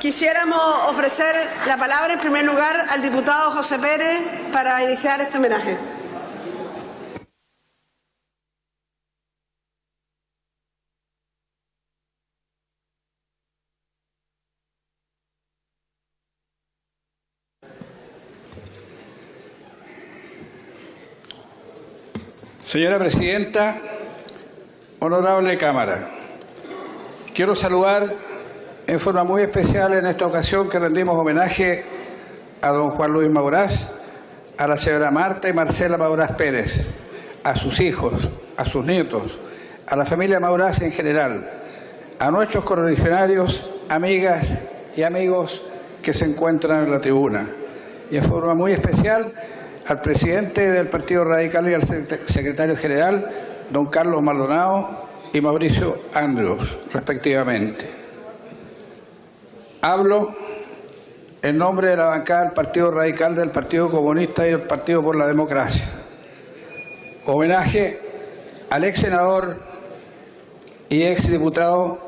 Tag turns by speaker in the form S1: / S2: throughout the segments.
S1: Quisiéramos ofrecer la palabra en primer lugar al diputado José Pérez para iniciar este homenaje.
S2: Señora Presidenta, honorable Cámara, quiero saludar en forma muy especial en esta ocasión que rendimos homenaje a don Juan Luis Mauraz, a la señora Marta y Marcela Mauraz Pérez, a sus hijos, a sus nietos, a la familia Mauraz en general, a nuestros correligionarios, amigas y amigos que se encuentran en la tribuna y en forma muy especial al presidente del Partido Radical y al secretario general, don Carlos Maldonado y Mauricio Andrews, respectivamente. Hablo en nombre de la bancada del Partido Radical, del Partido Comunista y del Partido por la Democracia. Homenaje al ex senador y ex diputado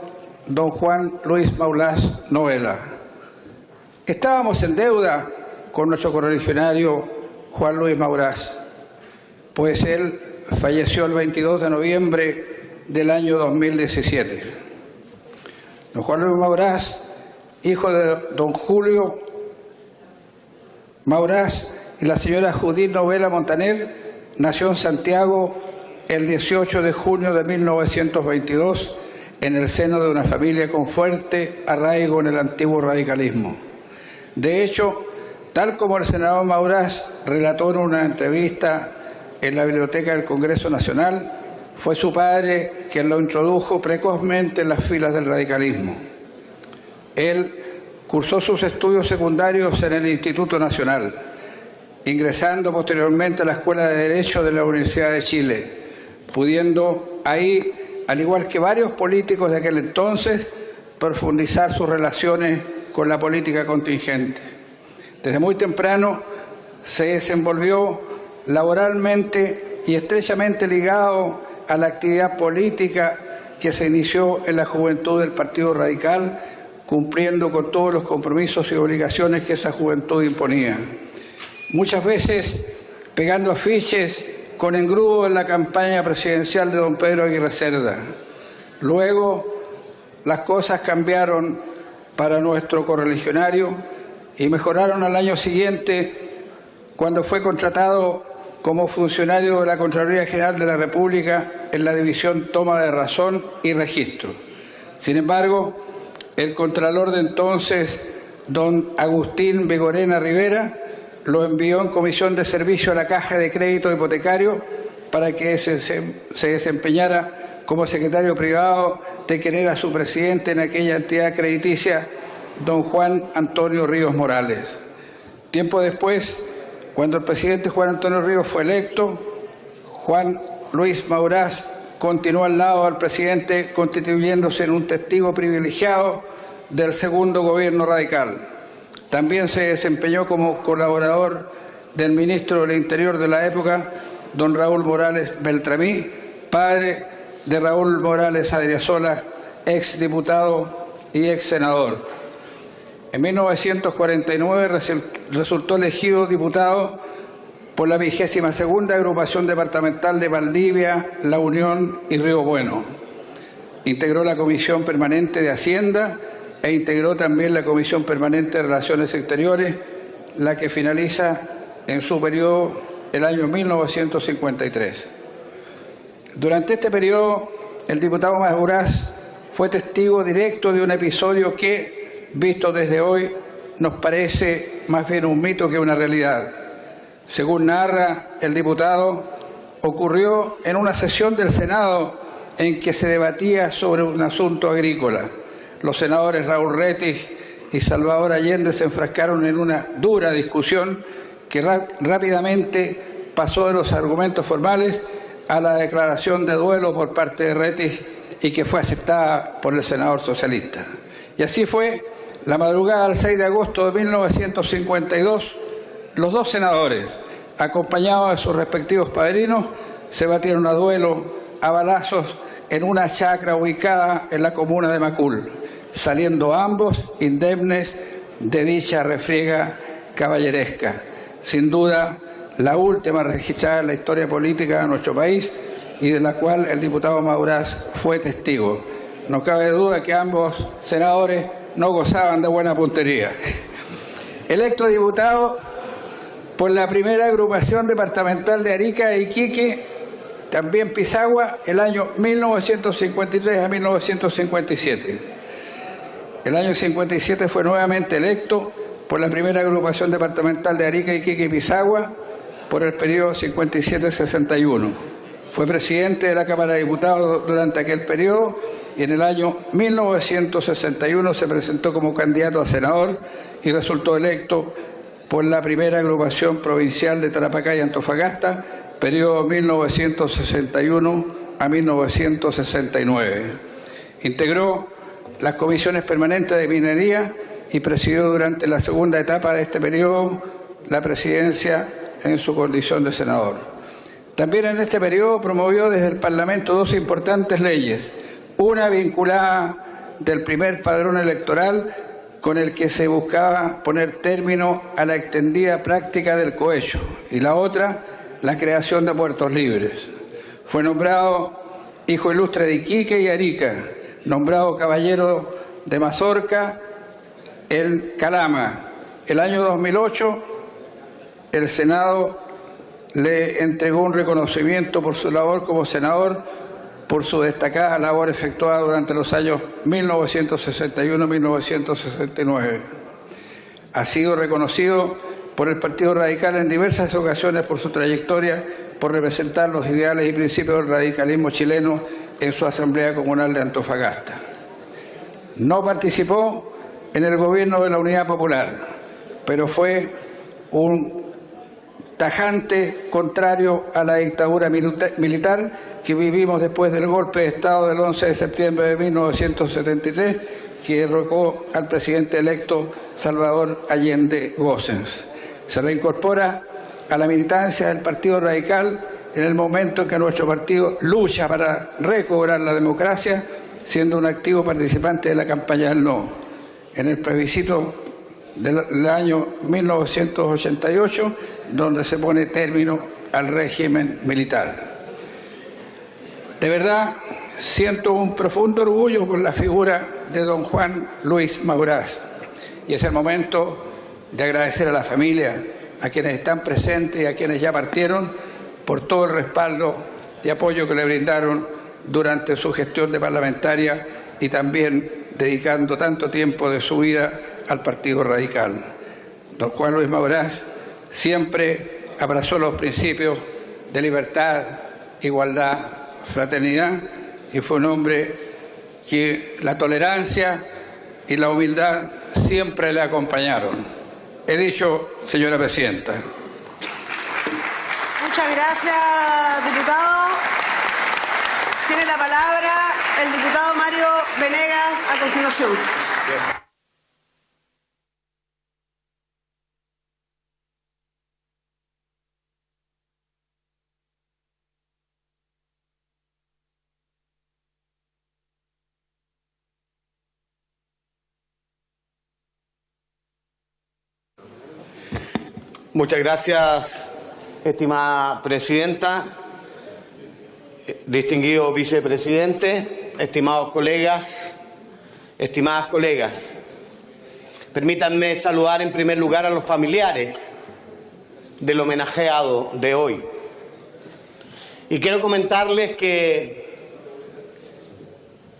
S2: don Juan Luis Maulás Novela. Estábamos en deuda con nuestro correligionario Juan Luis Mauraz, pues él falleció el 22 de noviembre del año 2017. Don Juan Luis Mauraz, hijo de don Julio Mauraz y la señora Judith Novela Montaner, nació en Santiago el 18 de junio de 1922 en el seno de una familia con fuerte arraigo en el antiguo radicalismo. De hecho, Tal como el senador Maurás relató en una entrevista en la Biblioteca del Congreso Nacional, fue su padre quien lo introdujo precozmente en las filas del radicalismo. Él cursó sus estudios secundarios en el Instituto Nacional, ingresando posteriormente a la Escuela de Derecho de la Universidad de Chile, pudiendo ahí, al igual que varios políticos de aquel entonces, profundizar sus relaciones con la política contingente. Desde muy temprano se desenvolvió laboralmente y estrechamente ligado a la actividad política que se inició en la juventud del Partido Radical, cumpliendo con todos los compromisos y obligaciones que esa juventud imponía. Muchas veces pegando afiches con engrudo en la campaña presidencial de don Pedro Aguirre Cerda. Luego las cosas cambiaron para nuestro correligionario y mejoraron al año siguiente cuando fue contratado como funcionario de la Contraloría General de la República en la División Toma de Razón y Registro. Sin embargo, el Contralor de entonces, don Agustín Begorena Rivera, lo envió en comisión de servicio a la Caja de Crédito Hipotecario para que se, se desempeñara como secretario privado de quien era su presidente en aquella entidad crediticia don Juan Antonio Ríos Morales. Tiempo después, cuando el presidente Juan Antonio Ríos fue electo, Juan Luis Mauraz continuó al lado del presidente constituyéndose en un testigo privilegiado del segundo gobierno radical. También se desempeñó como colaborador del ministro del Interior de la época, don Raúl Morales Beltramí, padre de Raúl Morales Adriasola, ex diputado y ex senador. En 1949 resultó elegido diputado por la vigésima segunda agrupación departamental de Valdivia, La Unión y Río Bueno. Integró la Comisión Permanente de Hacienda e integró también la Comisión Permanente de Relaciones Exteriores, la que finaliza en su periodo el año 1953. Durante este periodo, el diputado Maduraz fue testigo directo de un episodio que, visto desde hoy, nos parece más bien un mito que una realidad. Según narra el diputado, ocurrió en una sesión del Senado en que se debatía sobre un asunto agrícola. Los senadores Raúl Retis y Salvador Allende se enfrascaron en una dura discusión que rápidamente pasó de los argumentos formales a la declaración de duelo por parte de Retis y que fue aceptada por el senador socialista. Y así fue la madrugada del 6 de agosto de 1952, los dos senadores, acompañados de sus respectivos padrinos, se batieron a duelo a balazos en una chacra ubicada en la comuna de Macul. saliendo ambos indemnes de dicha refriega caballeresca. Sin duda, la última registrada en la historia política de nuestro país y de la cual el diputado Maurás fue testigo. No cabe duda que ambos senadores no gozaban de buena puntería. Electo diputado por la primera agrupación departamental de Arica e Iquique, también Pisagua, el año 1953 a 1957. El año 57 fue nuevamente electo por la primera agrupación departamental de Arica, Iquique y Pisagua por el periodo 57-61. Fue presidente de la Cámara de Diputados durante aquel periodo y en el año 1961 se presentó como candidato a senador y resultó electo por la primera agrupación provincial de Tarapacá y Antofagasta, periodo 1961 a 1969. Integró las comisiones permanentes de minería y presidió durante la segunda etapa de este periodo la presidencia en su condición de senador. También en este periodo promovió desde el Parlamento dos importantes leyes, una vinculada del primer padrón electoral con el que se buscaba poner término a la extendida práctica del cohecho y la otra, la creación de puertos libres. Fue nombrado hijo ilustre de Iquique y Arica, nombrado caballero de Mazorca, el Calama. El año 2008 el Senado le entregó un reconocimiento por su labor como senador por su destacada labor efectuada durante los años 1961-1969. Ha sido reconocido por el Partido Radical en diversas ocasiones por su trayectoria, por representar los ideales y principios del radicalismo chileno en su Asamblea Comunal de Antofagasta. No participó en el gobierno de la Unidad Popular, pero fue un tajante contrario a la dictadura militar que vivimos después del golpe de Estado del 11 de septiembre de 1973 que derrocó al presidente electo Salvador Allende Gossens. Se reincorpora a la militancia del Partido Radical en el momento en que nuestro partido lucha para recobrar la democracia, siendo un activo participante de la campaña del no. En el plebiscito del año 1988, donde se pone término al régimen militar. De verdad, siento un profundo orgullo por la figura de don Juan Luis Maurás y es el momento de agradecer a la familia, a quienes están presentes y a quienes ya partieron por todo el respaldo y apoyo que le brindaron durante su gestión de parlamentaria y también dedicando tanto tiempo de su vida al Partido Radical. Don Juan Luis Maurás siempre abrazó los principios de libertad, igualdad, fraternidad y fue un hombre que la tolerancia y la humildad siempre le acompañaron. He dicho, señora Presidenta.
S1: Muchas gracias, diputado. Tiene la palabra el diputado Mario Venegas a continuación.
S3: Muchas gracias, estimada presidenta, distinguido vicepresidente, estimados colegas, estimadas colegas. Permítanme saludar en primer lugar a los familiares del homenajeado de hoy. Y quiero comentarles que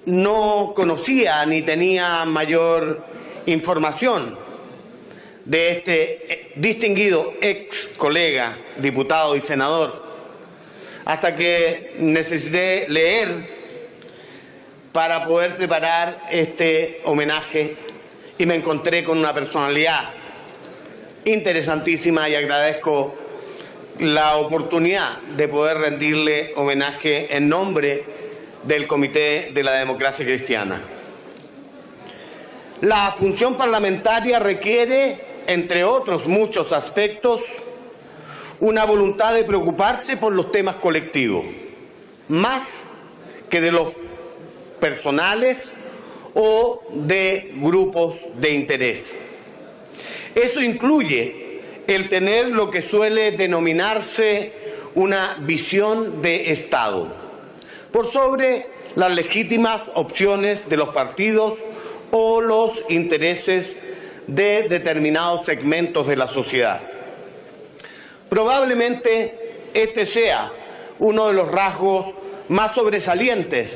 S3: no conocía ni tenía mayor información de este eh, distinguido ex colega, diputado y senador, hasta que necesité leer para poder preparar este homenaje y me encontré con una personalidad interesantísima y agradezco la oportunidad de poder rendirle homenaje en nombre del Comité de la Democracia Cristiana. La función parlamentaria requiere entre otros muchos aspectos, una voluntad de preocuparse por los temas colectivos, más que de los personales o de grupos de interés. Eso incluye el tener lo que suele denominarse una visión de Estado, por sobre las legítimas opciones de los partidos o los intereses de determinados segmentos de la sociedad. Probablemente este sea uno de los rasgos más sobresalientes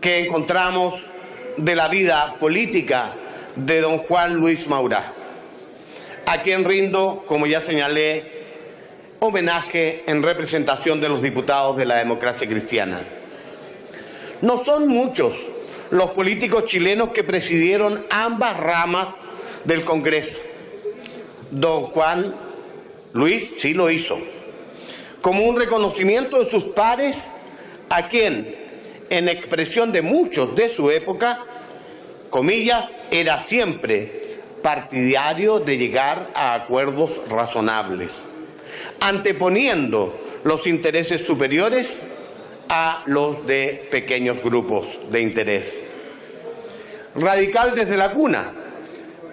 S3: que encontramos de la vida política de don Juan Luis Maurá, a quien rindo, como ya señalé, homenaje en representación de los diputados de la democracia cristiana. No son muchos los políticos chilenos que presidieron ambas ramas del Congreso. Don Juan Luis sí lo hizo, como un reconocimiento de sus pares a quien, en expresión de muchos de su época, comillas, era siempre partidario de llegar a acuerdos razonables, anteponiendo los intereses superiores a los de pequeños grupos de interés. Radical desde la cuna,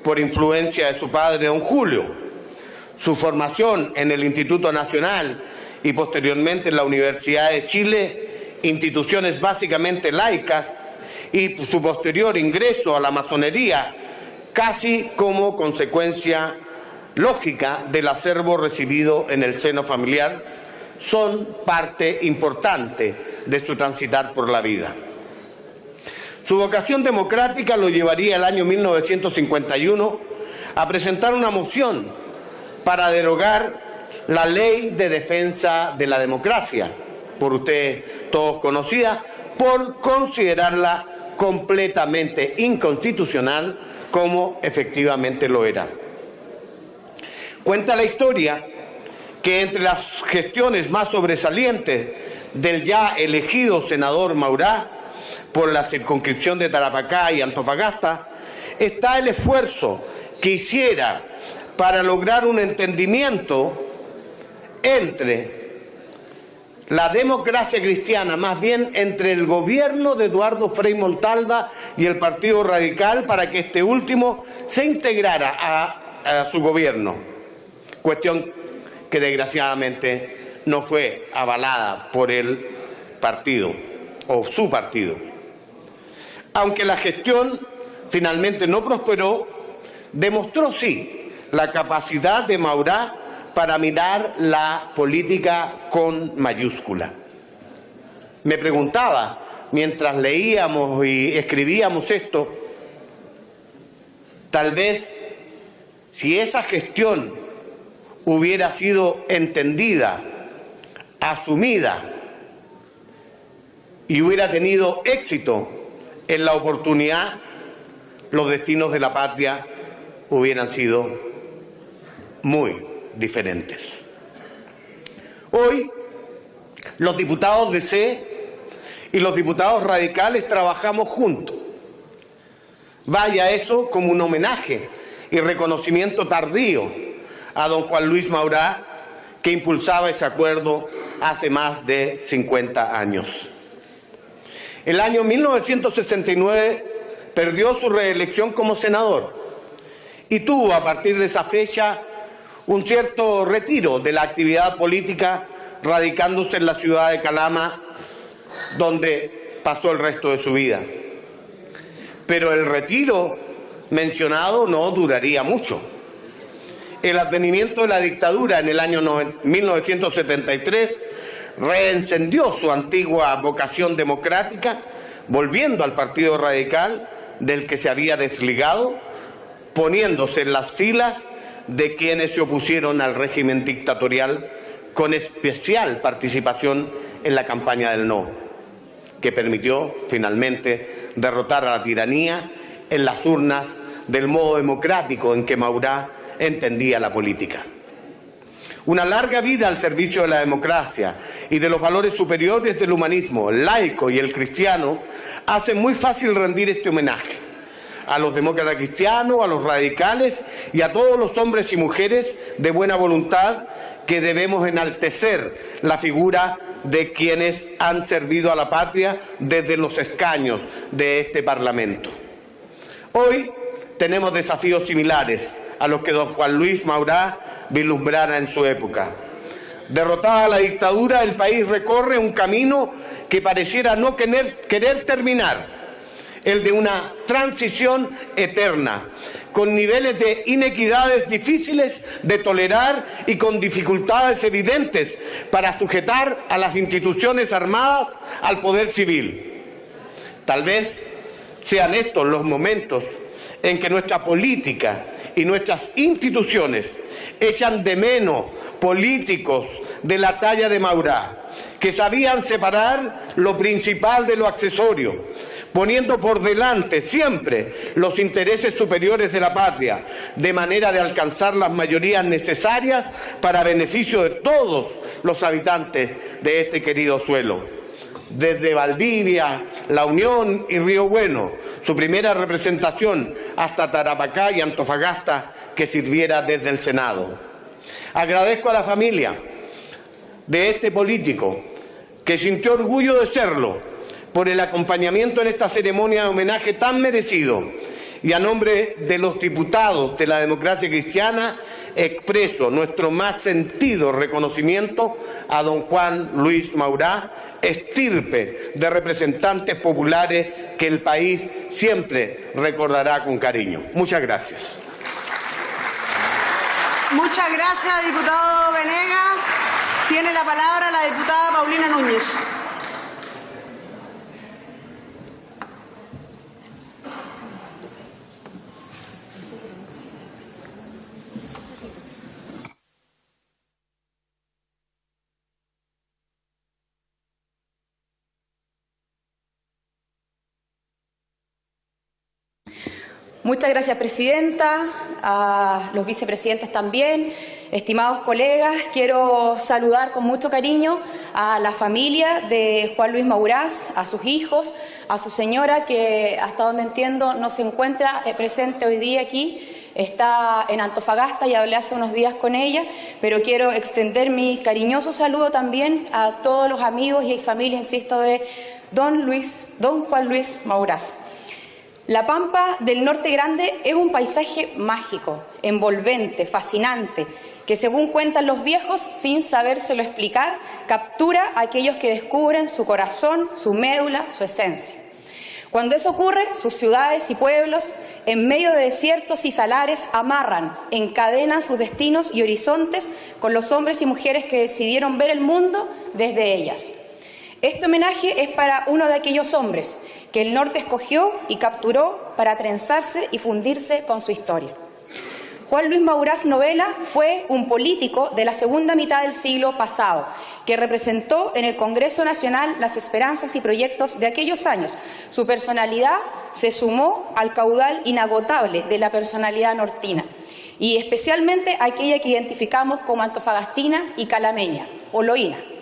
S3: por influencia de su padre, don Julio. Su formación en el Instituto Nacional y posteriormente en la Universidad de Chile, instituciones básicamente laicas, y su posterior ingreso a la masonería, casi como consecuencia lógica del acervo recibido en el seno familiar, son parte importante de su transitar por la vida. Su vocación democrática lo llevaría el año 1951 a presentar una moción para derogar la ley de defensa de la democracia, por usted todos conocida, por considerarla completamente inconstitucional como efectivamente lo era. Cuenta la historia que entre las gestiones más sobresalientes del ya elegido senador Maurá por la circunscripción de Tarapacá y Antofagasta está el esfuerzo que hiciera para lograr un entendimiento entre la democracia cristiana, más bien entre el gobierno de Eduardo Frei Montalva y el Partido Radical para que este último se integrara a, su gobierno. Cuestión que desgraciadamente no fue avalada por el partido o su partido. Aunque la gestión finalmente no prosperó, demostró sí la capacidad de Maurá para mirar la política con mayúscula. Me preguntaba, mientras leíamos y escribíamos esto, tal vez si esa gestión hubiera sido entendida, asumida y hubiera tenido éxito en la oportunidad, los destinos de la patria hubieran sido muy diferentes. Hoy, los diputados de C y los diputados radicales trabajamos juntos. Vaya eso como un homenaje y reconocimiento tardío a don Juan Luis Maurá, que impulsaba ese acuerdo hace más de 50 años. El año 1969 perdió su reelección como senador y tuvo a partir de esa fecha un cierto retiro de la actividad política, radicándose en la ciudad de Calama, donde pasó el resto de su vida. Pero el retiro mencionado no duraría mucho. El advenimiento de la dictadura en el año 1973 reencendió su antigua vocación democrática, volviendo al Partido Radical del que se había desligado, poniéndose en las filas de quienes se opusieron al régimen dictatorial con especial participación en la campaña del no, que permitió finalmente derrotar a la tiranía en las urnas del modo democrático en que Maurá entendía la política. Una larga vida al servicio de la democracia y de los valores superiores del humanismo, laico y el cristiano, hace muy fácil rendir este homenaje a los demócratas cristianos, a los radicales y a todos los hombres y mujeres de buena voluntad que debemos enaltecer la figura de quienes han servido a la patria desde los escaños de este Parlamento. Hoy tenemos desafíos similares a los que don Juan Luis Maurá vislumbrara en su época. Derrotada la dictadura, el país recorre un camino que pareciera no querer, querer terminar, el de una transición eterna, con niveles de inequidades difíciles de tolerar y con dificultades evidentes para sujetar a las instituciones armadas al poder civil. Tal vez sean estos los momentos en que nuestra política y nuestras instituciones echan de menos políticos de la talla de Maurá, que sabían separar lo principal de lo accesorio, poniendo por delante siempre los intereses superiores de la patria, de manera de alcanzar las mayorías necesarias para beneficio de todos los habitantes de este querido suelo. Desde Valdivia, La Unión y Río Bueno, su primera representación hasta Tarapacá y Antofagasta, que sirviera desde el Senado. Agradezco a la familia de este político que sintió orgullo de serlo por el acompañamiento en esta ceremonia de homenaje tan merecido y a nombre de los diputados de la democracia cristiana expreso nuestro más sentido reconocimiento a don Juan Luis Maurá, estirpe de representantes populares que el país siempre recordará con cariño. Muchas gracias.
S1: Muchas gracias, diputado Venegas. Tiene la palabra la diputada Paulina Núñez.
S4: Muchas gracias, Presidenta, a los vicepresidentes también, estimados colegas. Quiero saludar con mucho cariño a la familia de Juan Luis Mauraz, a sus hijos, a su señora, que hasta donde entiendo no se encuentra eh, presente hoy día aquí. Está en Antofagasta y hablé hace unos días con ella, pero quiero extender mi cariñoso saludo también a todos los amigos y familia, insisto, de don, Luis, don Juan Luis Mauraz. La Pampa del Norte Grande es un paisaje mágico, envolvente, fascinante, que según cuentan los viejos, sin sabérselo explicar, captura a aquellos que descubren su corazón, su médula, su esencia. Cuando eso ocurre, sus ciudades y pueblos, en medio de desiertos y salares, amarran, encadenan sus destinos y horizontes con los hombres y mujeres que decidieron ver el mundo desde ellas. Este homenaje es para uno de aquellos hombres que el norte escogió y capturó para trenzarse y fundirse con su historia. Juan Luis Maurás Novela fue un político de la segunda mitad del siglo pasado, que representó en el Congreso Nacional las esperanzas y proyectos de aquellos años. Su personalidad se sumó al caudal inagotable de la personalidad nortina, y especialmente aquella que identificamos como antofagastina y calameña, o loína.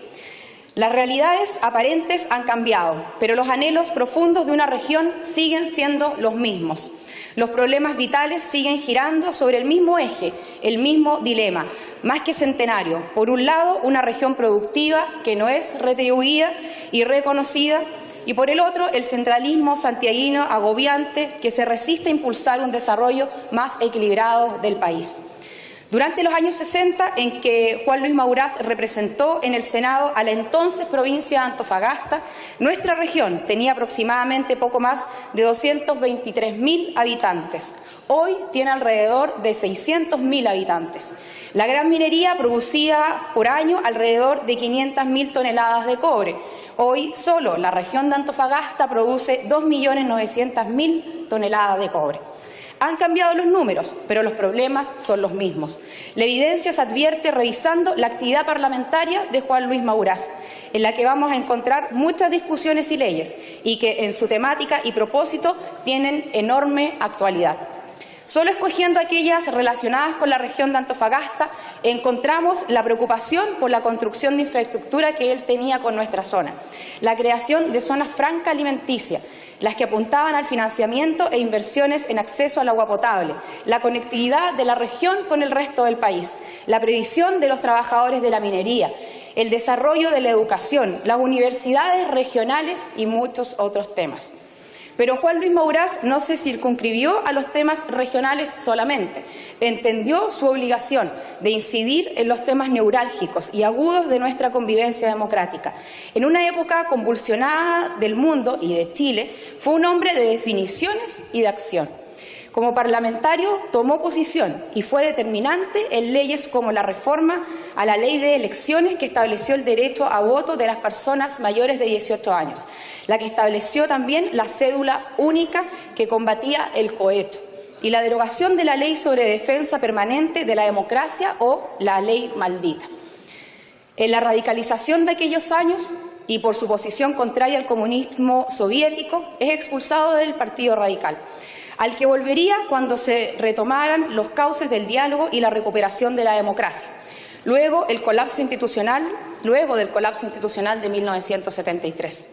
S4: Las realidades aparentes han cambiado, pero los anhelos profundos de una región siguen siendo los mismos. Los problemas vitales siguen girando sobre el mismo eje, el mismo dilema, más que centenario. Por un lado, una región productiva que no es retribuida y reconocida, y por el otro, el centralismo santiaguino agobiante que se resiste a impulsar un desarrollo más equilibrado del país. Durante los años 60, en que Juan Luis Mauraz representó en el Senado a la entonces provincia de Antofagasta, nuestra región tenía aproximadamente poco más de 223.000 habitantes. Hoy tiene alrededor de 600.000 habitantes. La gran minería producía por año alrededor de 500.000 toneladas de cobre. Hoy solo la región de Antofagasta produce 2.900.000 toneladas de cobre. Han cambiado los números, pero los problemas son los mismos. La evidencia se advierte revisando la actividad parlamentaria de Juan Luis Mauraz, en la que vamos a encontrar muchas discusiones y leyes, y que en su temática y propósito tienen enorme actualidad. Solo escogiendo aquellas relacionadas con la región de Antofagasta, encontramos la preocupación por la construcción de infraestructura que él tenía con nuestra zona, la creación de zonas franca alimenticia, las que apuntaban al financiamiento e inversiones en acceso al agua potable, la conectividad de la región con el resto del país, la previsión de los trabajadores de la minería, el desarrollo de la educación, las universidades regionales y muchos otros temas. Pero Juan Luis Maurás no se circunscribió a los temas regionales solamente. Entendió su obligación de incidir en los temas neurálgicos y agudos de nuestra convivencia democrática. En una época convulsionada del mundo y de Chile, fue un hombre de definiciones y de acción. Como parlamentario tomó posición y fue determinante en leyes como la reforma a la ley de elecciones que estableció el derecho a voto de las personas mayores de 18 años, la que estableció también la cédula única que combatía el coheto y la derogación de la ley sobre defensa permanente de la democracia o la ley maldita. En la radicalización de aquellos años y por su posición contraria al comunismo soviético, es expulsado del Partido Radical al que volvería cuando se retomaran los cauces del diálogo y la recuperación de la democracia. Luego, el colapso institucional, luego del colapso institucional de 1973.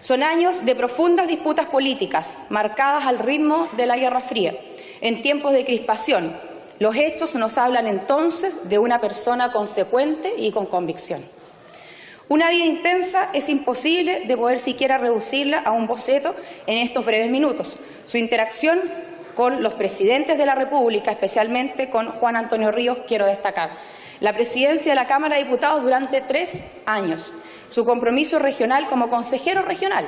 S4: Son años de profundas disputas políticas, marcadas al ritmo de la Guerra Fría, en tiempos de crispación. Los hechos nos hablan entonces de una persona consecuente y con convicción. Una vida intensa es imposible de poder siquiera reducirla a un boceto en estos breves minutos. Su interacción con los presidentes de la República, especialmente con Juan Antonio Ríos, quiero destacar. La presidencia de la Cámara de Diputados durante tres años. Su compromiso regional como consejero regional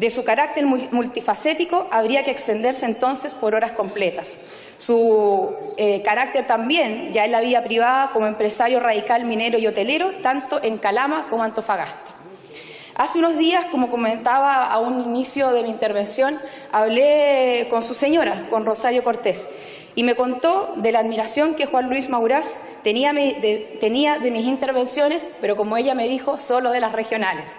S4: de su carácter multifacético habría que extenderse entonces por horas completas. Su eh, carácter también, ya en la vida privada como empresario radical minero y hotelero, tanto en Calama como Antofagasta. Hace unos días, como comentaba a un inicio de mi intervención, hablé con su señora, con Rosario Cortés, y me contó de la admiración que Juan Luis Maurás tenía tenía de mis intervenciones, pero como ella me dijo, solo de las regionales.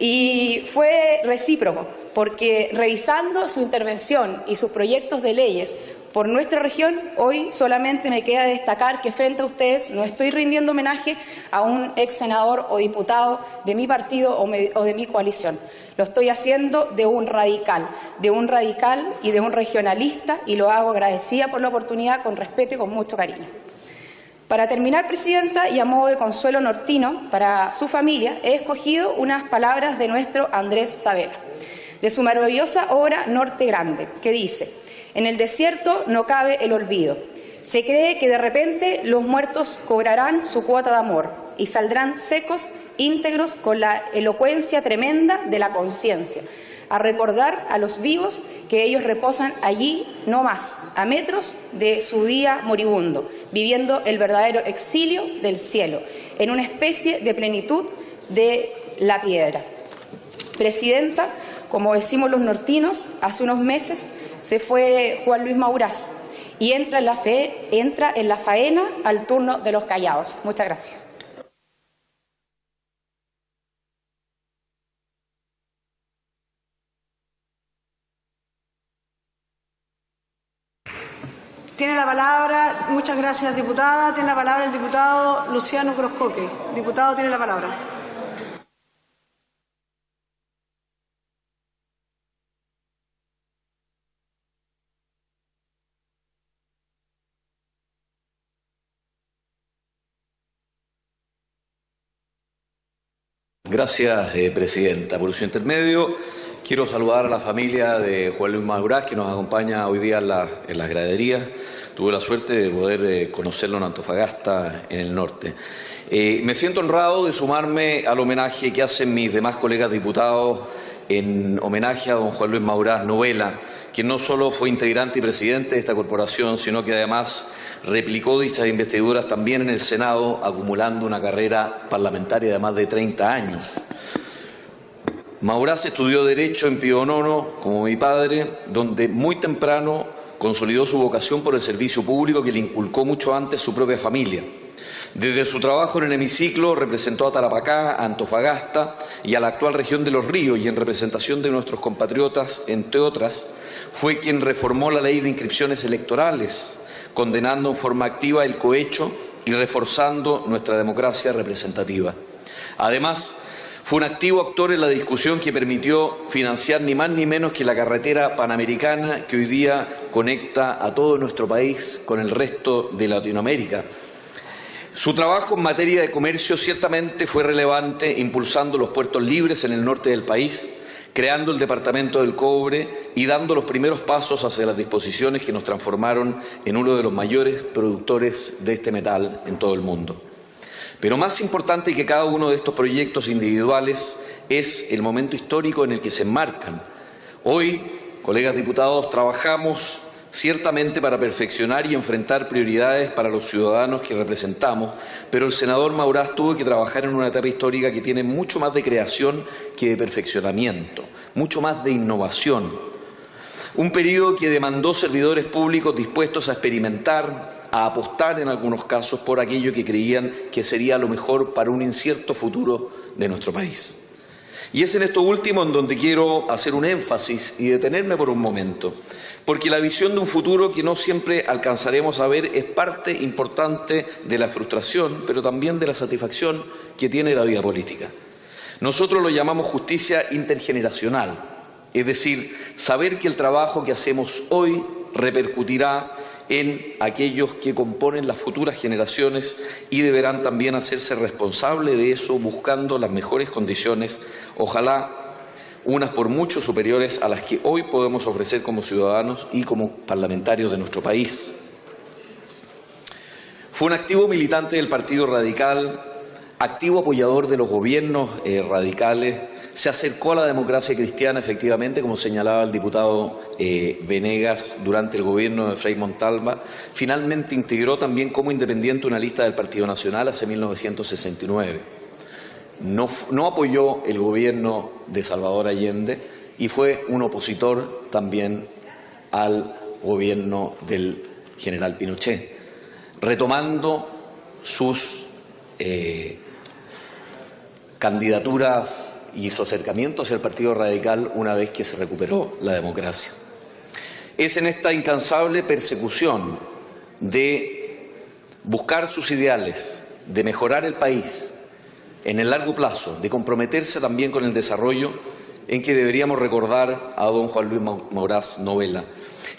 S4: Y fue recíproco, porque revisando su intervención y sus proyectos de leyes por nuestra región, hoy solamente me queda destacar que frente a ustedes no estoy rindiendo homenaje a un ex senador o diputado de mi partido o, de mi coalición. Lo estoy haciendo de un radical, de un radical y de un regionalista y lo hago agradecida por la oportunidad con respeto y con mucho cariño. Para terminar, Presidenta, y a modo de consuelo nortino para su familia, he escogido unas palabras de nuestro Andrés Sabela, de su maravillosa obra Norte Grande, que dice, en el desierto no cabe el olvido. Se cree que de repente los muertos cobrarán su cuota de amor y saldrán secos, íntegros, con la elocuencia tremenda de la conciencia a recordar a los vivos que ellos reposan allí, no más, a metros de su día moribundo, viviendo el verdadero exilio del cielo, en una especie de plenitud de la piedra. Presidenta, como decimos los nortinos, hace unos meses se fue Juan Luis Maurás y entra en la, fe, entra en la faena al turno de los callados. Muchas gracias.
S1: Tiene la palabra, muchas gracias diputada, tiene la palabra el diputado Luciano Croscoque. Diputado, tiene la palabra.
S5: Gracias, eh, Presidenta. Por su intermedio, quiero saludar a la familia de Juan Luis Maurás, que nos acompaña hoy día en, las graderías. Tuve la suerte de poder eh, conocerlo en Antofagasta, en el norte. Eh, me siento honrado de sumarme al homenaje que hacen mis demás colegas diputados en homenaje a don Juan Luis Maurás Novela, quien no solo fue integrante y presidente de esta corporación, sino que además replicó dichas investiduras también en el Senado, acumulando una carrera parlamentaria de más de 30 años. Maurás estudió Derecho en Pío Nono, como mi padre, donde muy temprano consolidó su vocación por el servicio público que le inculcó mucho antes su propia familia. Desde su trabajo en el hemiciclo representó a Tarapacá, a Antofagasta y a la actual región de los ríos y en representación de nuestros compatriotas, entre otras, fue quien reformó la ley de inscripciones electorales, condenando en forma activa el cohecho y reforzando nuestra democracia representativa. Además, fue un activo actor en la discusión que permitió financiar ni más ni menos que la carretera panamericana que hoy día conecta a todo nuestro país con el resto de Latinoamérica Su trabajo en materia de comercio ciertamente fue relevante, impulsando los puertos libres en el norte del país, creando el Departamento del Cobre y dando los primeros pasos hacia las disposiciones que nos transformaron en uno de los mayores productores de este metal en todo el mundo. Pero más importante que cada uno de estos proyectos individuales es el momento histórico en el que se enmarcan. Hoy, colegas diputados, trabajamos ciertamente para perfeccionar y enfrentar prioridades para los ciudadanos que representamos, pero el senador Maurás tuvo que trabajar en una etapa histórica que tiene mucho más de creación que de perfeccionamiento, mucho más de innovación. Un periodo que demandó servidores públicos dispuestos a experimentar, a apostar en algunos casos por aquello que creían que sería lo mejor para un incierto futuro de nuestro país. Y es en esto último en donde quiero hacer un énfasis y detenerme por un momento, porque la visión de un futuro que no siempre alcanzaremos a ver es parte importante de la frustración, pero también de la satisfacción que tiene la vida política. Nosotros lo llamamos justicia intergeneracional, es decir, saber que el trabajo que hacemos hoy repercutirá en aquellos que componen las futuras generaciones y deberán también hacerse responsable de eso buscando las mejores condiciones, ojalá unas por mucho superiores a las que hoy podemos ofrecer como ciudadanos y como parlamentarios de nuestro país. Fue un activo militante del Partido Radical, activo apoyador de los gobiernos eh, radicales, se acercó a la democracia cristiana, efectivamente, como señalaba el diputado eh, Venegas durante el gobierno de Frei Montalva. Finalmente integró también como independiente una lista del Partido Nacional hace 1969. No, apoyó el gobierno de Salvador Allende y fue un opositor también al gobierno del general Pinochet, retomando sus eh, candidaturas y su acercamiento hacia el Partido Radical una vez que se recuperó la democracia. Es en esta incansable persecución de buscar sus ideales, de mejorar el país en el largo plazo, de comprometerse también con el desarrollo, en que deberíamos recordar a don Juan Luis Maurás Novela.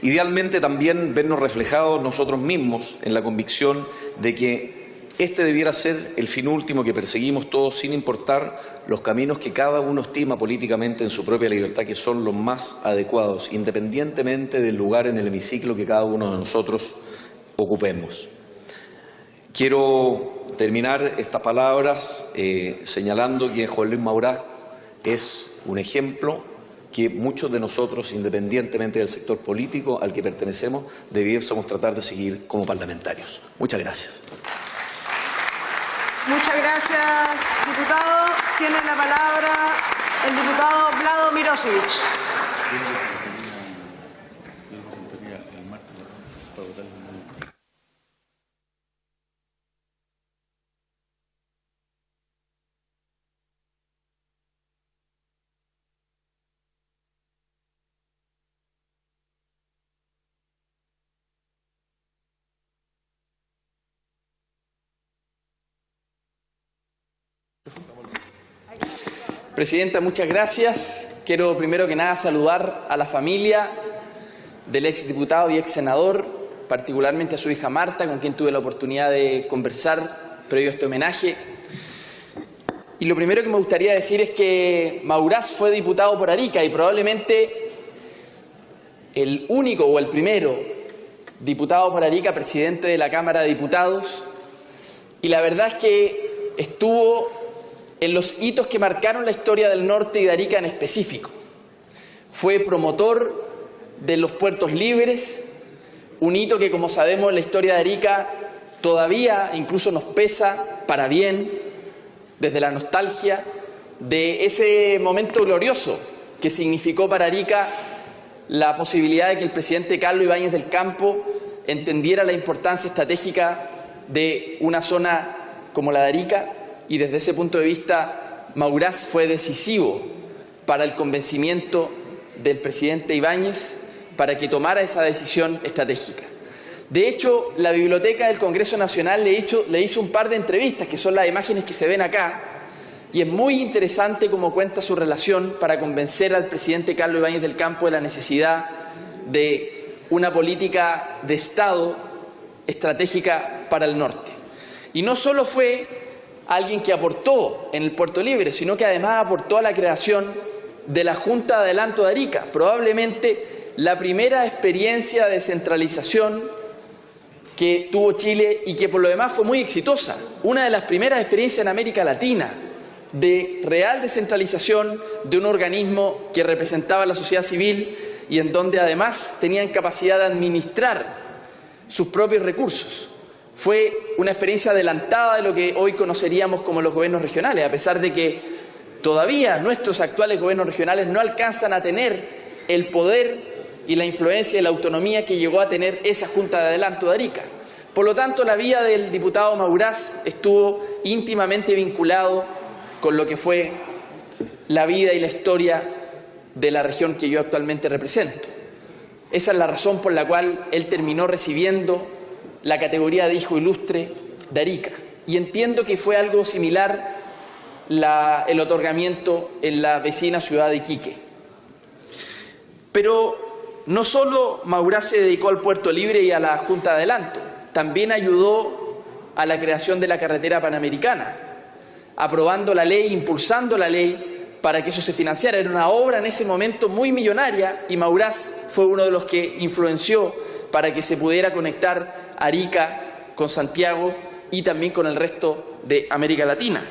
S5: Idealmente también vernos reflejados nosotros mismos en la convicción de que este debiera ser el fin último que perseguimos todos, sin importar los caminos que cada uno estima políticamente en su propia libertad, que son los más adecuados, independientemente del lugar en el hemiciclo que cada uno de nosotros ocupemos. Quiero terminar estas palabras eh, señalando que Juan Luis Maurás es un ejemplo que muchos de nosotros, independientemente del sector político al que pertenecemos, debiésemos tratar de seguir como parlamentarios. Muchas gracias.
S1: Muchas gracias, diputado. Tiene la palabra el diputado Vlado Mirosevich.
S6: Presidenta, muchas gracias. Quiero primero que nada saludar a la familia del ex diputado y ex senador, particularmente a su hija Marta, con quien tuve la oportunidad de conversar previo a este homenaje. Y lo primero que me gustaría decir es que Maurás fue diputado por Arica y probablemente el único o el primero diputado por Arica, presidente de la Cámara de Diputados. Y la verdad es que estuvo en los hitos que marcaron la historia del norte y de Arica en específico. Fue promotor de los puertos libres, un hito que como sabemos en la historia de Arica todavía incluso nos pesa para bien desde la nostalgia de ese momento glorioso que significó para Arica la posibilidad de que el presidente Carlos Ibáñez del Campo entendiera la importancia estratégica de una zona como la de Arica y desde ese punto de vista Maurás fue decisivo para el convencimiento del presidente Ibáñez para que tomara esa decisión estratégica. De hecho, la biblioteca del Congreso Nacional le hizo, le hizo un par de entrevistas, que son las imágenes que se ven acá, y es muy interesante cómo cuenta su relación para convencer al presidente Carlos Ibáñez del Campo de la necesidad de una política de Estado estratégica para el norte. Y no solo fue alguien que aportó en el Puerto Libre, sino que además aportó a la creación de la Junta de Adelanto de Arica, probablemente la primera experiencia de descentralización que tuvo Chile y que por lo demás fue muy exitosa. Una de las primeras experiencias en América Latina de real descentralización de un organismo que representaba a la sociedad civil y en donde además tenían capacidad de administrar sus propios recursos. Fue una experiencia adelantada de lo que hoy conoceríamos como los gobiernos regionales, a pesar de que todavía nuestros actuales gobiernos regionales no alcanzan a tener el poder y la influencia y la autonomía que llegó a tener esa Junta de Adelanto de Arica. Por lo tanto, la vía del diputado Maurás estuvo íntimamente vinculado con lo que fue la vida y la historia de la región que yo actualmente represento. Esa es la razón por la cual él terminó recibiendo la categoría de hijo ilustre de Arica. Y entiendo que fue algo similar el otorgamiento en la vecina ciudad de Iquique. Pero no solo Maurás se dedicó al Puerto Libre y a la Junta de Adelanto, también ayudó a la creación de la carretera panamericana, aprobando la ley, impulsando la ley para que eso se financiara. Era una obra en ese momento muy millonaria y Maurás fue uno de los que influenció para que se pudiera conectar Arica con Santiago y también con el resto de América Latina.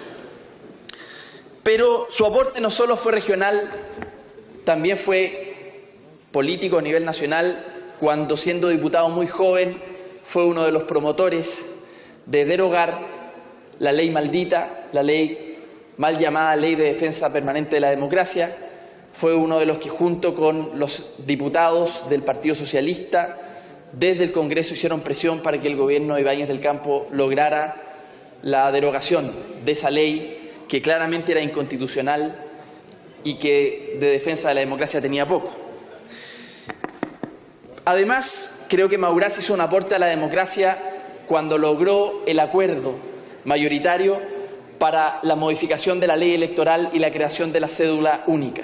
S6: Pero su aporte no solo fue regional, también fue político a nivel nacional, cuando siendo diputado muy joven fue uno de los promotores de derogar la ley maldita, la ley mal llamada Ley de Defensa Permanente de la Democracia, fue uno de los que junto con los diputados del Partido Socialista desde el Congreso hicieron presión para que el gobierno de Ibáñez del Campo lograra la derogación de esa ley que claramente era inconstitucional y que de defensa de la democracia tenía poco. Además, creo que Maurás hizo un aporte a la democracia cuando logró el acuerdo mayoritario para la modificación de la ley electoral y la creación de la cédula única.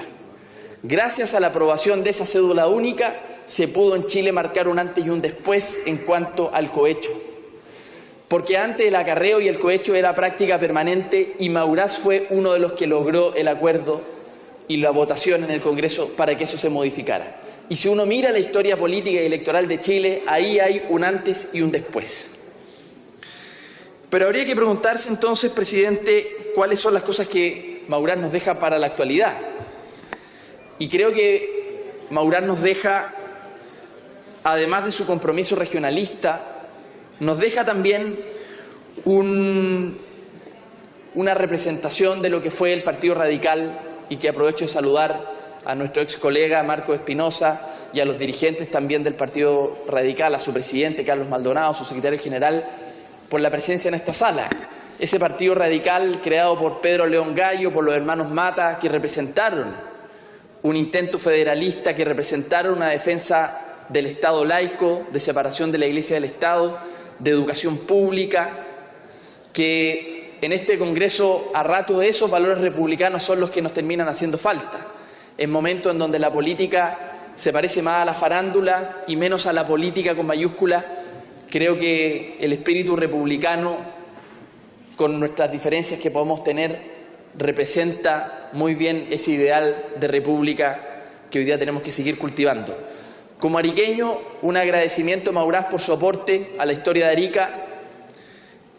S6: Gracias a la aprobación de esa cédula única, se pudo en Chile marcar un antes y un después en cuanto al cohecho. Porque antes el acarreo y el cohecho era práctica permanente y Maurás fue uno de los que logró el acuerdo y la votación en el Congreso para que eso se modificara. Y si uno mira la historia política y electoral de Chile, ahí hay un antes y un después. Pero habría que preguntarse entonces, presidente, cuáles son las cosas que Maurán nos deja para la actualidad. Y creo que Maurán nos deja, además de su compromiso regionalista, nos deja también un, una representación de lo que fue el Partido Radical y que aprovecho de saludar a nuestro ex colega Marco Espinosa y a los dirigentes también del Partido Radical, a su presidente Carlos Maldonado, su secretario general, por la presencia en esta sala. Ese Partido Radical creado por Pedro León Gallo, por los hermanos Mata, que representaron un intento federalista, que representaron una defensa del Estado laico, de separación de la Iglesia del Estado, de educación pública, que en este Congreso a rato de esos valores republicanos son los que nos terminan haciendo falta en momentos en donde la política se parece más a la farándula y menos a la política con mayúsculas, creo que el espíritu republicano, con nuestras diferencias que podemos tener, representa muy bien ese ideal de república que hoy día tenemos que seguir cultivando. Como ariqueño, un agradecimiento Maurás por su aporte a la historia de Arica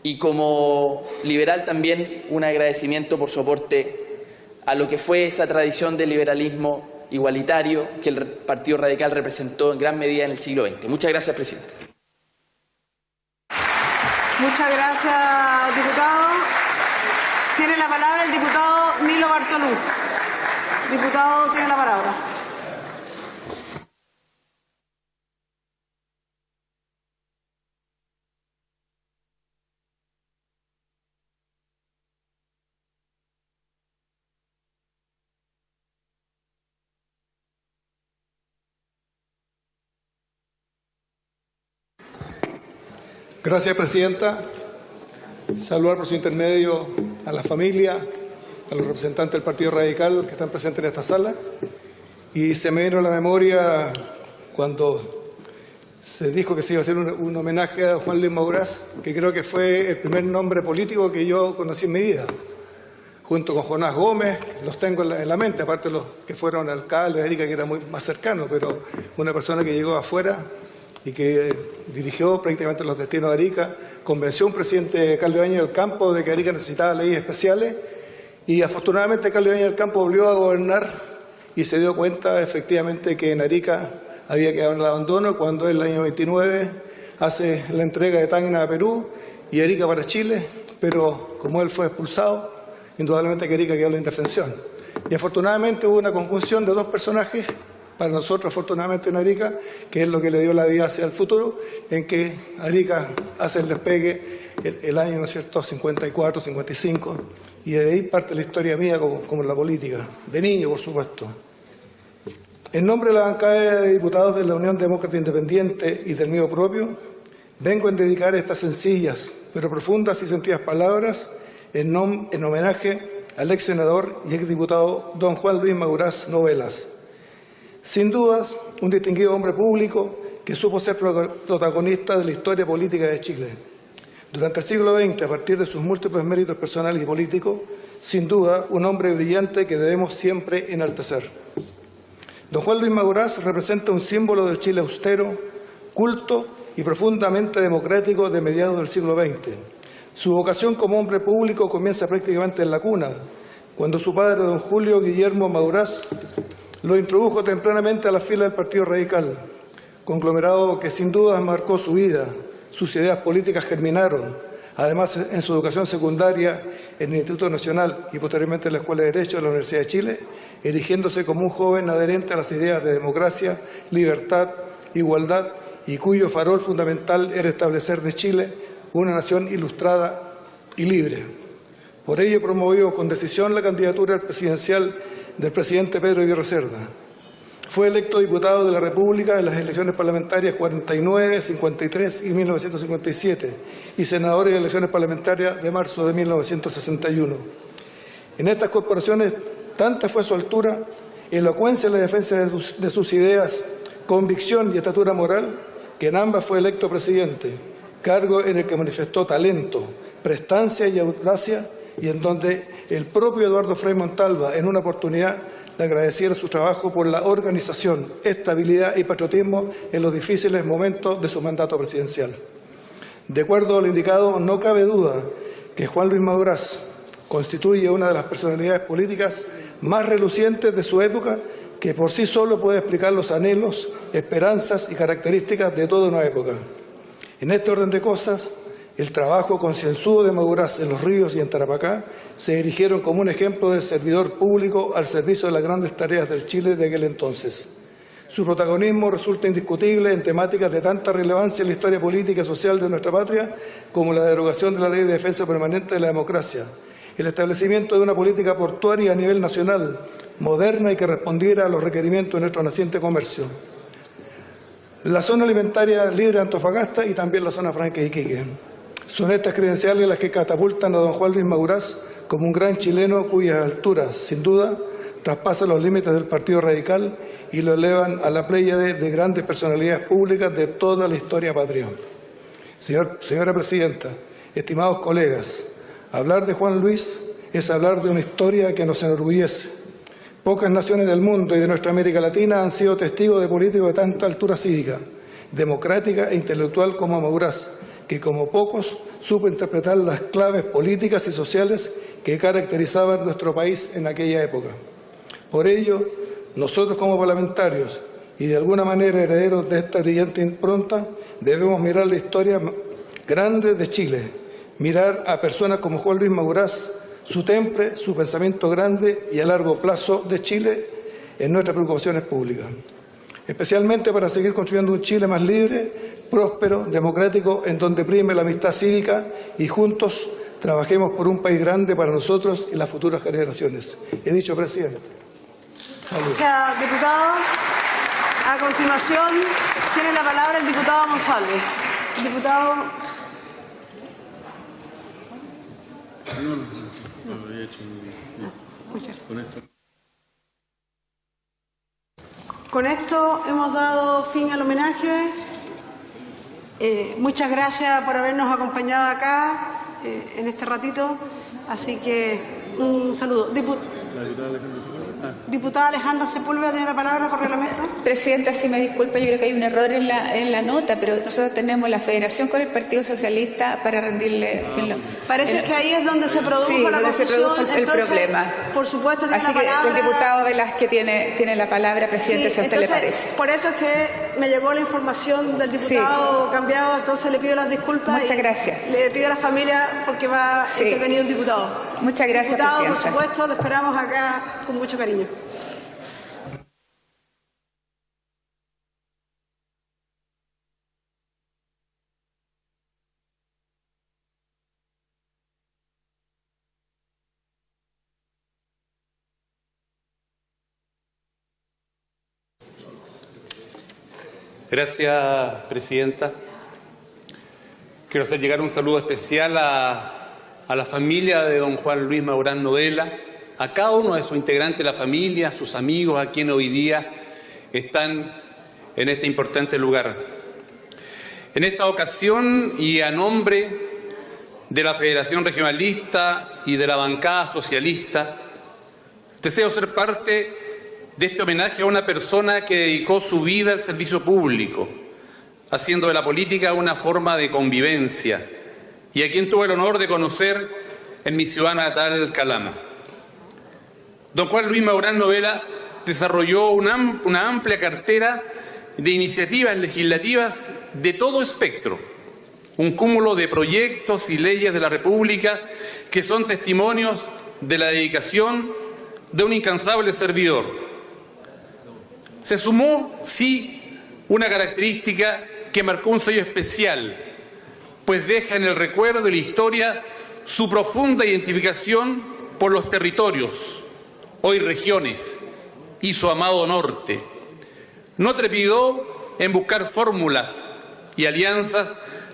S6: y como liberal también un agradecimiento por su aporte a lo que fue esa tradición de liberalismo igualitario que el Partido Radical representó en gran medida en el siglo XX. Muchas gracias, presidente.
S1: Muchas gracias, diputado. Tiene la palabra el diputado Nilo Bartolú. Diputado, tiene la palabra.
S7: Gracias, Presidenta. Saludar por su intermedio a la familia, a los representantes del Partido Radical que están presentes en esta sala. Y se me vino a la memoria cuando se dijo que se iba a hacer un, homenaje a Juan Luis Maurás, que creo que fue el primer nombre político que yo conocí en mi vida. Junto con Jonás Gómez, los tengo en la, en la mente, aparte los que fueron alcaldes de Arica, que era muy más cercano, pero una persona que llegó afuera y que dirigió prácticamente los destinos de Arica, convenció a un presidente Carlos Ibañez del Campo de que Arica necesitaba leyes especiales y afortunadamente Carlos Ibañez del Campo volvió a gobernar y se dio cuenta efectivamente que en Arica había quedado en el abandono cuando en el año 29 hace la entrega de Tacna a Perú y Arica para Chile, pero como él fue expulsado, indudablemente que Arica quedó en la indefensión. Y afortunadamente hubo una conjunción de dos personajes, para nosotros afortunadamente en Arica, que es lo que le dio la vida hacia el futuro, en que Arica hace el despegue el, el año, ¿no es cierto?, 54, 55, y de ahí parte la historia mía como, como en la política, de niño, por supuesto. En nombre de la bancada de diputados de la Unión Demócrata Independiente y del mío propio, vengo a dedicar estas sencillas pero profundas y sentidas palabras en, en homenaje al ex senador y ex diputado don Juan Luis Maurás Novelas. Sin dudas, un distinguido hombre público que supo ser pro- protagonista de la historia política de Chile. Durante el siglo XX, a partir de sus múltiples méritos personales y políticos, sin duda, un hombre brillante que debemos siempre enaltecer. Don Juan Luis Maurás representa un símbolo del Chile austero, culto y profundamente democrático de mediados del siglo XX. Su vocación como hombre público comienza prácticamente en la cuna, cuando su padre, don Julio Guillermo Maurás, lo introdujo tempranamente a la fila del Partido Radical, conglomerado que sin duda marcó su vida. Sus ideas políticas germinaron, además en su educación secundaria en el Instituto Nacional y posteriormente en la Escuela de Derecho de la Universidad de Chile, erigiéndose como un joven adherente a las ideas de democracia, libertad, igualdad y cuyo farol fundamental era establecer de Chile una nación ilustrada y libre. Por ello promovió con decisión la candidatura presidencial del presidente Pedro Aguirre Cerda. Fue electo diputado de la República en las elecciones parlamentarias 49, 53 y 1957 y senador en elecciones parlamentarias de marzo de 1961. En estas corporaciones tanta fue su altura, elocuencia en la defensa de sus, de sus ideas, convicción y estatura moral, que en ambas fue electo presidente, cargo en el que manifestó talento, prestancia y audacia y en donde el propio Eduardo Frei Montalva en una oportunidad le agradeciera su trabajo por la organización, estabilidad y patriotismo en los difíciles momentos de su mandato presidencial. De acuerdo a lo indicado, no cabe duda que Juan Luis Maurás constituye una de las personalidades políticas más relucientes de su época que por sí solo puede explicar los anhelos, esperanzas y características de toda una época. En este orden de cosas, el trabajo concienzudo de Maurás en Los Ríos y en Tarapacá se erigieron como un ejemplo de servidor público al servicio de las grandes tareas del Chile de aquel entonces. Su protagonismo resulta indiscutible en temáticas de tanta relevancia en la historia política y social de nuestra patria como la derogación de la Ley de Defensa Permanente de la Democracia, el establecimiento de una política portuaria a nivel nacional, moderna y que respondiera a los requerimientos de nuestro naciente comercio. La zona alimentaria libre de Antofagasta y también la zona franca de Iquique. Son estas credenciales las que catapultan a don Juan Luis Maurás como un gran chileno cuyas alturas, sin duda, traspasan los límites del Partido Radical y lo elevan a la playa de, de grandes personalidades públicas de toda la historia patria. Señor, señora Presidenta, estimados colegas, hablar de Juan Luis es hablar de una historia que nos enorgullece. Pocas naciones del mundo y de nuestra América Latina han sido testigos de políticos de tanta altura cívica, democrática e intelectual como Maurás, que como pocos supo interpretar las claves políticas y sociales que caracterizaban nuestro país en aquella época. Por ello, nosotros como parlamentarios y de alguna manera herederos de esta brillante impronta, debemos mirar la historia grande de Chile, mirar a personas como Juan Luis Maurás, su temple, su pensamiento grande y a largo plazo de Chile en nuestras preocupaciones públicas. Especialmente para seguir construyendo un Chile más libre, próspero, democrático, en donde prime la amistad cívica y juntos trabajemos por un país grande para nosotros y las futuras generaciones. He dicho, presidente.
S1: Gracias, diputado. A continuación, tiene la palabra el diputado Monsalve. Diputado. Con esto hemos dado fin al homenaje. Eh, muchas gracias por habernos acompañado acá eh, en este ratito. Así que un saludo. Diputada Alejandra Sepúlveda tiene la palabra por reglamento.
S8: Presidenta, si me disculpa, yo creo que hay un error en la, en la nota, pero nosotros tenemos la federación con el Partido Socialista para rendirle... en lo-
S1: Parece
S8: en-
S1: que ahí es donde se produjo
S8: Sí,
S1: la
S8: donde se produjo el
S1: Entonces,
S8: problema.
S1: Por supuesto, tiene
S8: Así
S1: la
S8: que
S1: palabra.
S8: el diputado Velázquez tiene, tiene la palabra, Presidente,
S1: Sí,
S8: si a usted le
S1: entonces,
S8: parece.
S1: Por eso es que me llegó la información del diputado cambiado, entonces le pido las disculpas.
S8: Muchas gracias.
S1: Le pido a la familia porque va a
S8: Sí.
S1: intervenir un diputado.
S8: Muchas gracias,
S1: diputado,
S8: Presidenta.
S1: por supuesto, lo esperamos acá con mucho cariño.
S9: Gracias, Presidenta. Quiero hacer llegar un saludo especial a, a la familia de don Juan Luis Maurán Novela, a cada uno de sus integrantes de la familia, a sus amigos, a quienes hoy día están en este importante lugar. En esta ocasión y a nombre de la Federación Regionalista y de la bancada socialista, deseo ser parte de este homenaje a una persona que dedicó su vida al servicio público, haciendo de la política una forma de convivencia, y a quien tuve el honor de conocer en mi ciudad natal, Calama. Don Juan Luis Maurán Novela desarrolló una, am- una amplia cartera de iniciativas legislativas de todo espectro, un cúmulo de proyectos y leyes de la República que son testimonios de la dedicación de un incansable servidor. Se sumó, sí, una característica que marcó un sello especial, pues deja en el recuerdo y la historia su profunda identificación por los territorios, hoy regiones, y su amado norte. No trepidó en buscar fórmulas y alianzas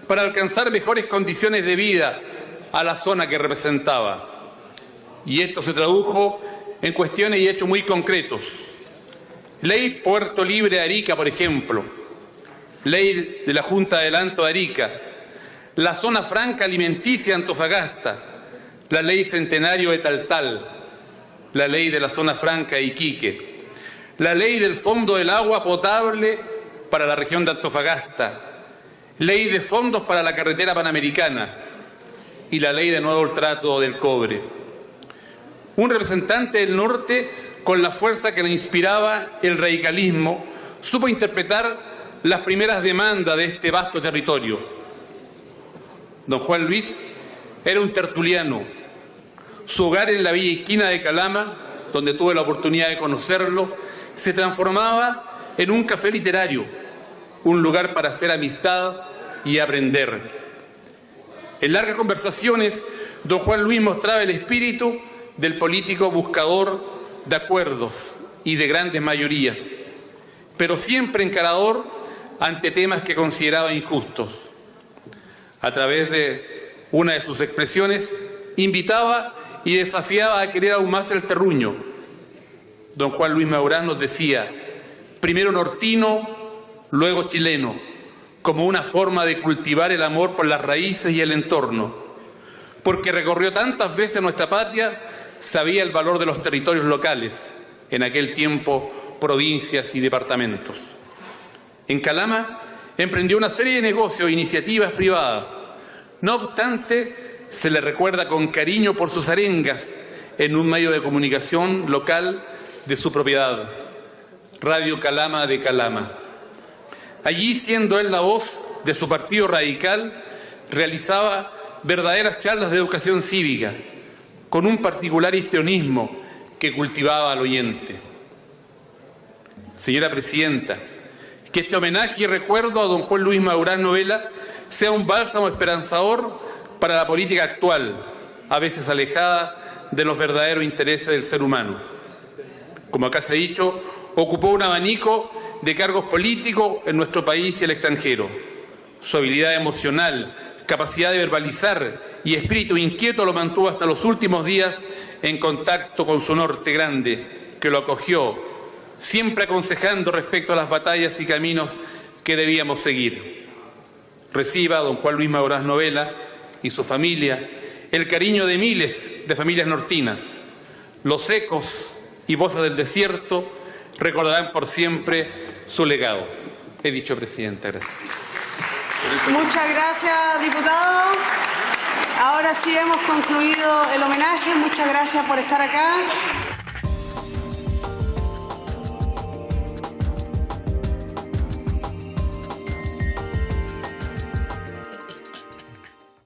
S9: para alcanzar mejores condiciones de vida a la zona que representaba. Y esto se tradujo en cuestiones y hechos muy concretos. Ley Puerto Libre de Arica, por ejemplo. Ley de la Junta de Adelanto de Arica. La Zona Franca Alimenticia Antofagasta. La Ley Centenario de Taltal. La Ley de la Zona Franca Iquique. La Ley del Fondo del Agua Potable para la región de Antofagasta. Ley de Fondos para la Carretera Panamericana. Y la Ley de Nuevo Trato del Cobre un representante del norte con la fuerza que le inspiraba el radicalismo, supo interpretar las primeras demandas de este vasto territorio. Don Juan Luis era un tertuliano. Su hogar en la villa esquina de Calama, donde tuve la oportunidad de conocerlo, se transformaba en un café literario, un lugar para hacer amistad y aprender. En largas conversaciones, don Juan Luis mostraba el espíritu del político buscador de acuerdos y de grandes mayorías, pero siempre encarador ante temas que consideraba injustos. A través de una de sus expresiones, invitaba y desafiaba a querer aún más el terruño. Don Juan Luis Maurán nos decía, primero nortino, luego chileno, como una forma de cultivar el amor por las raíces y el entorno, porque recorrió tantas veces nuestra patria sabía el valor de los territorios locales, en aquel tiempo provincias y departamentos. En Calama emprendió una serie de negocios e iniciativas privadas. No obstante, se le recuerda con cariño por sus arengas en un medio de comunicación local de su propiedad, Radio Calama de Calama. Allí, siendo él la voz de su partido radical, realizaba verdaderas charlas de educación cívica, con un particular histrionismo que cultivaba al oyente. Señora Presidenta, que este homenaje y recuerdo a don Juan Luis Maurán Novela sea un bálsamo esperanzador para la política actual, a veces alejada de los verdaderos intereses del ser humano. Como acá se ha dicho, ocupó un abanico de cargos políticos en nuestro país y el extranjero. Su habilidad emocional, capacidad de verbalizar y espíritu inquieto lo mantuvo hasta los últimos días en contacto con su norte grande, que lo acogió, siempre aconsejando respecto a las batallas y caminos que debíamos seguir. reciba don Juan Luis Maurás Novela y su familia el cariño de miles de familias nortinas. Los ecos y voces del desierto recordarán por siempre su legado. He dicho, Presidenta, gracias.
S1: Muchas gracias, diputado. Ahora sí hemos concluido el homenaje. Muchas gracias por estar acá.